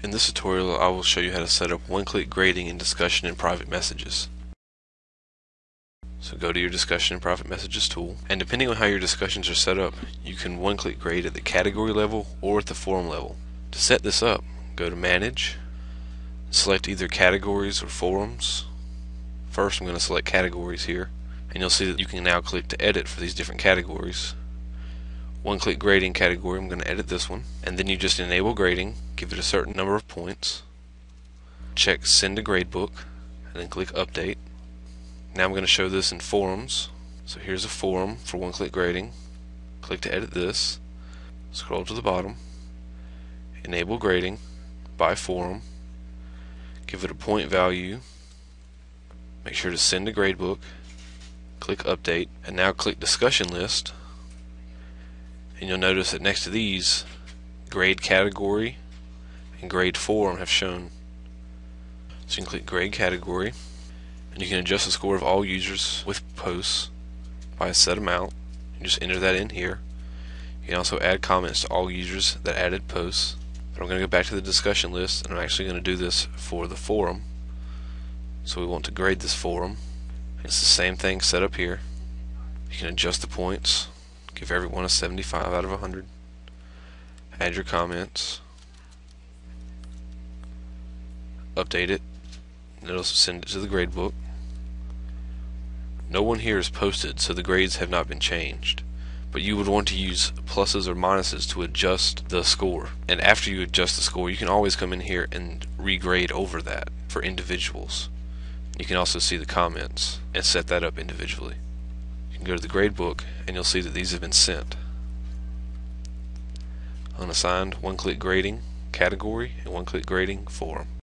In this tutorial I will show you how to set up one-click grading in discussion and private messages. So go to your discussion and private messages tool and depending on how your discussions are set up you can one-click grade at the category level or at the forum level. To set this up go to manage select either categories or forums. First I'm going to select categories here and you'll see that you can now click to edit for these different categories one click grading category, I'm going to edit this one, and then you just enable grading, give it a certain number of points, check send to gradebook, and then click update. Now I'm going to show this in forums, so here's a forum for one click grading, click to edit this, scroll to the bottom, enable grading by forum, give it a point value, make sure to send to gradebook, click update, and now click discussion list and you'll notice that next to these grade category and grade forum have shown. So you can click grade category and you can adjust the score of all users with posts by a set amount. You just enter that in here. You can also add comments to all users that added posts. But I'm going to go back to the discussion list and I'm actually going to do this for the forum. So we want to grade this forum. It's the same thing set up here. You can adjust the points Give everyone a 75 out of 100. Add your comments. Update it. It'll send it to the gradebook. No one here is posted, so the grades have not been changed. But you would want to use pluses or minuses to adjust the score. And after you adjust the score, you can always come in here and regrade over that for individuals. You can also see the comments and set that up individually can go to the gradebook and you'll see that these have been sent. Unassigned one-click grading category and one-click grading forum.